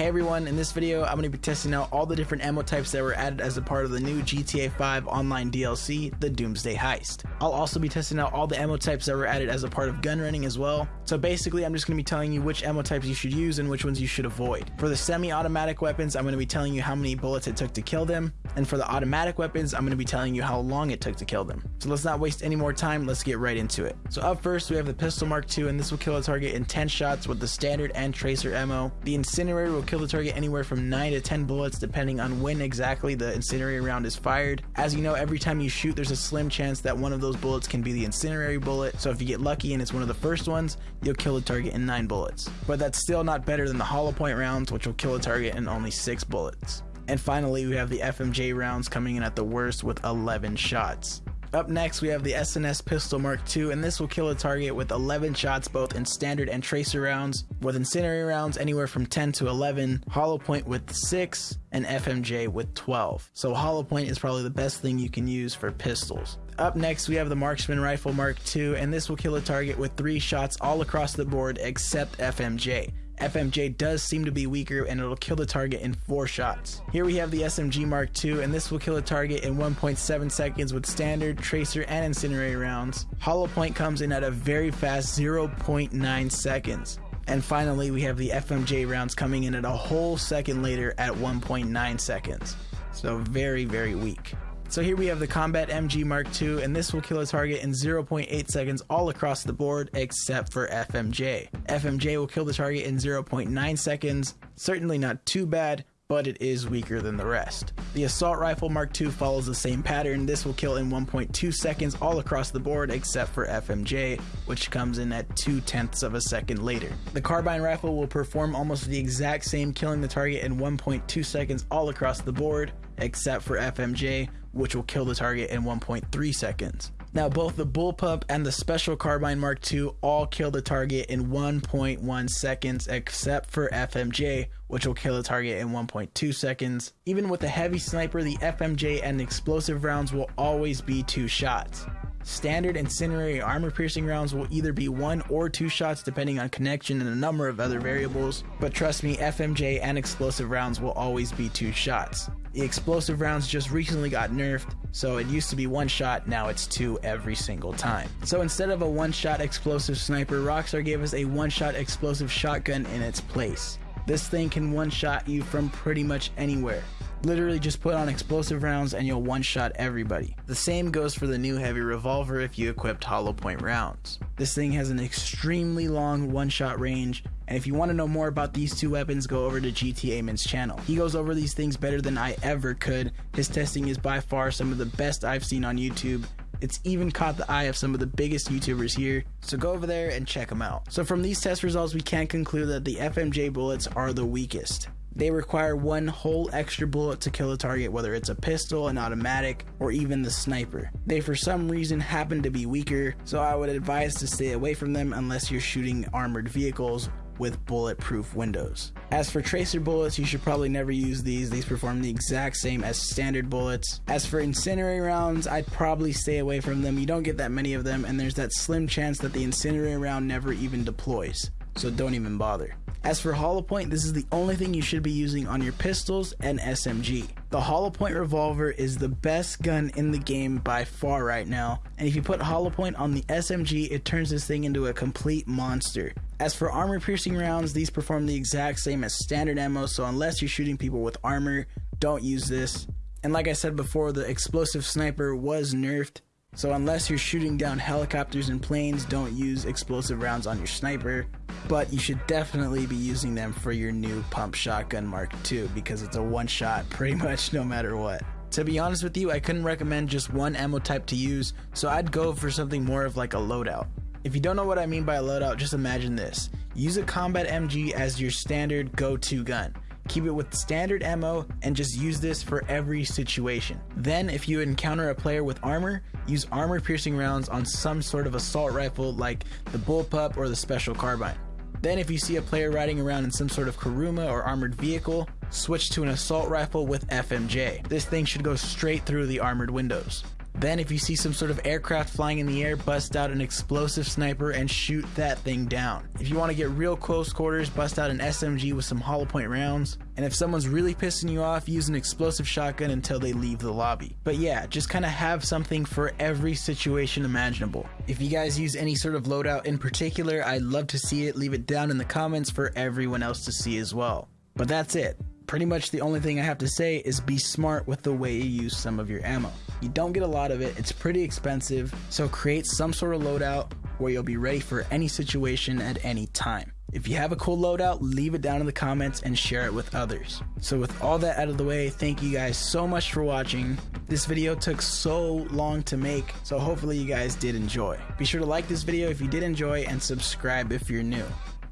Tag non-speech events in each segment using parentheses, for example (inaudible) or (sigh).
Hey everyone, in this video I'm going to be testing out all the different ammo types that were added as a part of the new GTA 5 online DLC, the Doomsday Heist. I'll also be testing out all the ammo types that were added as a part of gun running as well. So basically I'm just going to be telling you which ammo types you should use and which ones you should avoid. For the semi-automatic weapons I'm going to be telling you how many bullets it took to kill them, and for the automatic weapons I'm going to be telling you how long it took to kill them. So let's not waste any more time, let's get right into it. So up first we have the Pistol Mark II and this will kill a target in 10 shots with the standard and tracer ammo. The Incinerator will kill the target anywhere from 9 to 10 bullets depending on when exactly the incendiary round is fired. As you know, every time you shoot there's a slim chance that one of those bullets can be the incendiary bullet, so if you get lucky and it's one of the first ones, you'll kill the target in 9 bullets. But that's still not better than the hollow point rounds, which will kill a target in only 6 bullets. And finally, we have the FMJ rounds coming in at the worst with 11 shots. Up next, we have the SNS Pistol Mark II, and this will kill a target with 11 shots both in standard and tracer rounds, with incendiary rounds anywhere from 10 to 11, hollow point with 6, and FMJ with 12. So hollow point is probably the best thing you can use for pistols. Up next, we have the Marksman Rifle Mark II, and this will kill a target with 3 shots all across the board except FMJ. FMJ does seem to be weaker and it'll kill the target in 4 shots. Here we have the SMG Mark II and this will kill a target in 1.7 seconds with standard, tracer, and incendiary rounds. Hollow point comes in at a very fast 0.9 seconds. And finally we have the FMJ rounds coming in at a whole second later at 1.9 seconds. So very very weak. So here we have the Combat MG Mark II, and this will kill a target in 0.8 seconds all across the board except for FMJ. FMJ will kill the target in 0.9 seconds, certainly not too bad, but it is weaker than the rest. The Assault Rifle Mark II follows the same pattern. This will kill in 1.2 seconds all across the board except for FMJ, which comes in at 2 tenths of a second later. The Carbine Rifle will perform almost the exact same, killing the target in 1.2 seconds all across the board except for FMJ, which will kill the target in 1.3 seconds. Now, both the Bullpup and the Special Carbine Mark II all kill the target in 1.1 seconds, except for FMJ, which will kill the target in 1.2 seconds. Even with a heavy sniper, the FMJ and explosive rounds will always be two shots. Standard incendiary armor piercing rounds will either be one or two shots depending on connection and a number of other variables, but trust me, FMJ and explosive rounds will always be two shots. The explosive rounds just recently got nerfed, so it used to be one shot, now it's two every single time. So instead of a one shot explosive sniper, Rockstar gave us a one shot explosive shotgun in its place. This thing can one shot you from pretty much anywhere. Literally just put on explosive rounds and you'll one shot everybody. The same goes for the new heavy revolver if you equipped hollow point rounds. This thing has an extremely long one shot range and if you want to know more about these two weapons, go over to GTA Min's channel. He goes over these things better than I ever could. His testing is by far some of the best I've seen on YouTube. It's even caught the eye of some of the biggest YouTubers here, so go over there and check them out. So from these test results, we can conclude that the FMJ bullets are the weakest. They require one whole extra bullet to kill a target, whether it's a pistol, an automatic, or even the sniper. They for some reason happen to be weaker, so I would advise to stay away from them unless you're shooting armored vehicles with bulletproof windows. As for tracer bullets, you should probably never use these. These perform the exact same as standard bullets. As for incendiary rounds, I'd probably stay away from them. You don't get that many of them, and there's that slim chance that the incendiary round never even deploys. So don't even bother. As for hollow point, this is the only thing you should be using on your pistols and SMG. The hollow point revolver is the best gun in the game by far right now, and if you put hollow point on the SMG, it turns this thing into a complete monster. As for armor piercing rounds, these perform the exact same as standard ammo, so unless you're shooting people with armor, don't use this. And like I said before, the explosive sniper was nerfed, so unless you're shooting down helicopters and planes, don't use explosive rounds on your sniper but you should definitely be using them for your new pump shotgun Mark II because it's a one shot pretty (laughs) much no matter what. To be honest with you, I couldn't recommend just one ammo type to use, so I'd go for something more of like a loadout. If you don't know what I mean by a loadout, just imagine this. Use a combat MG as your standard go-to gun. Keep it with standard ammo and just use this for every situation. Then if you encounter a player with armor, use armor piercing rounds on some sort of assault rifle like the bullpup or the special carbine. Then if you see a player riding around in some sort of Kuruma or armored vehicle, switch to an assault rifle with FMJ. This thing should go straight through the armored windows. Then, if you see some sort of aircraft flying in the air, bust out an explosive sniper and shoot that thing down. If you want to get real close quarters, bust out an SMG with some hollow point rounds. And if someone's really pissing you off, use an explosive shotgun until they leave the lobby. But yeah, just kind of have something for every situation imaginable. If you guys use any sort of loadout in particular, I'd love to see it. Leave it down in the comments for everyone else to see as well. But that's it pretty much the only thing I have to say is be smart with the way you use some of your ammo. You don't get a lot of it, it's pretty expensive, so create some sort of loadout where you'll be ready for any situation at any time. If you have a cool loadout, leave it down in the comments and share it with others. So with all that out of the way, thank you guys so much for watching. This video took so long to make, so hopefully you guys did enjoy. Be sure to like this video if you did enjoy and subscribe if you're new.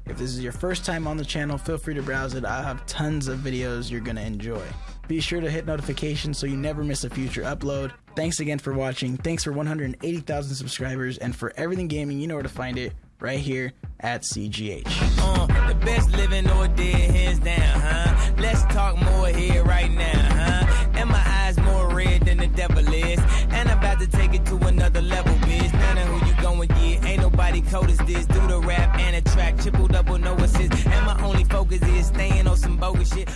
If this is your first time on the channel, feel free to browse it. I have tons of videos you're to enjoy. Be sure to hit notifications so you never miss a future upload. Thanks again for watching. Thanks for 180,000 subscribers. And for everything gaming, you know where to find it right here at CGH. Uh, the best living or dead, hands down, huh? Let's talk more here right now, huh? And my eyes more red than the devil is. And I'm about to take it to another level, bitch. None of who you going, yeah. Ain't nobody cold as this. Do the rap and triple double, no assist. And my only focus is staying on some bogus shit.